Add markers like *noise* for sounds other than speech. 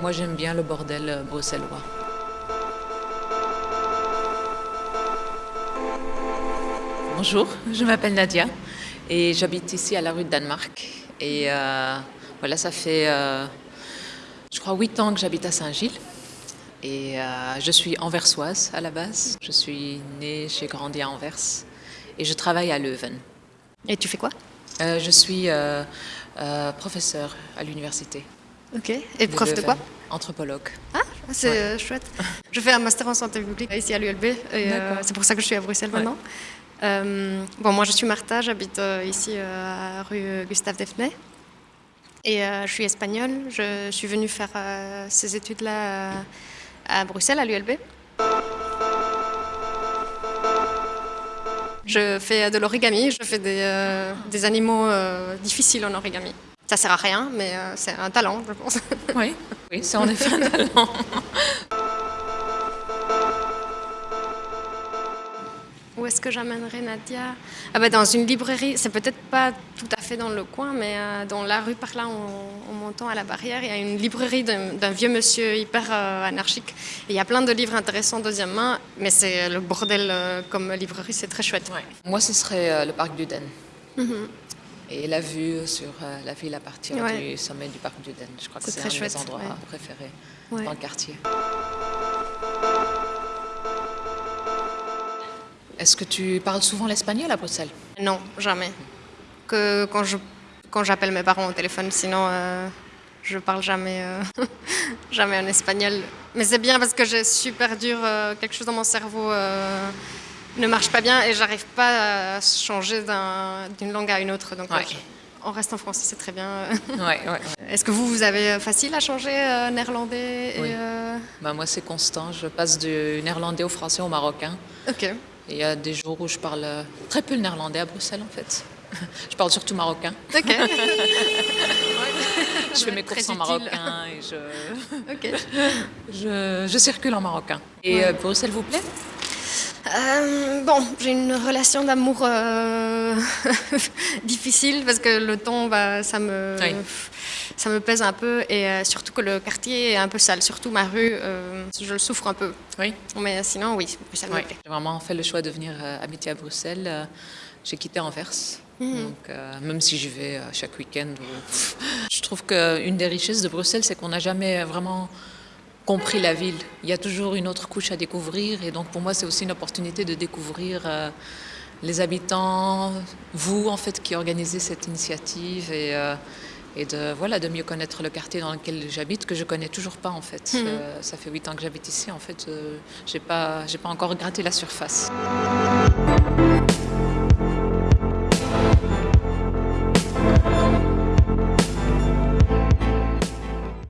Moi, j'aime bien le bordel euh, bruxellois. Bonjour, je m'appelle Nadia et j'habite ici à la rue de Danemark. Et euh, voilà, ça fait, euh, je crois, huit ans que j'habite à Saint-Gilles. Et euh, je suis anversoise à la base. Je suis née, j'ai grandi à Anvers et je travaille à Leuven. Et tu fais quoi? Je suis euh, euh, professeur à l'université. Ok. Et prof de quoi Anthropologue. Ah, c'est euh, chouette. Je fais un master en santé publique ici à l'ULB. et euh, c'est pour ça que je suis à Bruxelles maintenant. Euh, bon, moi je suis Martha, j'habite euh, ici euh, à rue Gustave Defnay. Et je suis espagnole. Je suis venue faire ces études-là à Bruxelles, à l'ULB. Je fais de l'origami, je fais des, des animaux difficiles en origami. Ça sert à rien, mais euh, c'est un talent, je pense. *laughs* Oui, oui, c'est en effet un talent. Où est-ce que j'amènerai Nadia? Ah bah Dans une librairie, c'est peut-être pas tout à fait dans le coin, mais euh, dans la rue par là, en, en montant à la barrière, il y a une librairie d'un vieux monsieur hyper euh, anarchique. Et il y a plein de livres intéressants deuxième main, mais c'est le bordel comme librairie, c'est très chouette. Moi, ce serait le parc d'Uden. Mhm. Et la vue sur euh, la ville à partir Ouais. du sommet du parc d'Uden. Je crois que C'est un de chouette, mes endroits ouais. préférés Ouais. dans le quartier. Est-ce que tu parles souvent l'espagnol à Bruxelles? Non, jamais. Que quand je quand j'appelle mes parents au téléphone, sinon euh, je parle jamais euh, *laughs* jamais en espagnol. Mais c'est bien parce que j'ai super dur euh, quelque chose dans mon cerveau ne marche pas bien et j'arrive pas à changer d'un- d'une langue à une autre. Donc Ouais. euh, on reste en français, c'est très bien. Ouais. *laughs* Est-ce que vous vous avez facile à changer euh, néerlandais et, Oui. euh, Bah, moi, c'est constant. Je passe du néerlandais au français au marocain. Ok. Et il y a des jours où je parle euh, très peu le néerlandais à Bruxelles, en fait. *laughs* Je parle surtout marocain. Ok. *laughs* Je fais mes courses en marocain et je, je, je circule en marocain. Et euh, Bruxelles vous plaît? Euh, bon, j'ai une relation d'amour euh, *laughs* difficile parce que le temps, bah, ça me, Oui. ça me pèse un peu et euh, surtout que le quartier est un peu sale, surtout ma rue, je le souffre un peu. Oui. Mais sinon, oui, ça me Oui, plaît. j'ai vraiment fait le choix de venir habiter à Bruxelles. J'ai quitté Anvers. Donc, euh, même si j'y vais euh, chaque week-end, je trouve qu'une des richesses de Bruxelles, c'est qu'on n'a jamais vraiment compris la ville. Il y a toujours une autre couche à découvrir. Et donc, pour moi, c'est aussi une opportunité de découvrir euh, les habitants, vous, en fait, qui organisez cette initiative. Et, euh, et de, voilà, de mieux connaître le quartier dans lequel j'habite, que je connais toujours pas, en fait. Euh, ça fait huit ans que j'habite ici. En fait, j'ai pas, j'ai pas encore gratté la surface.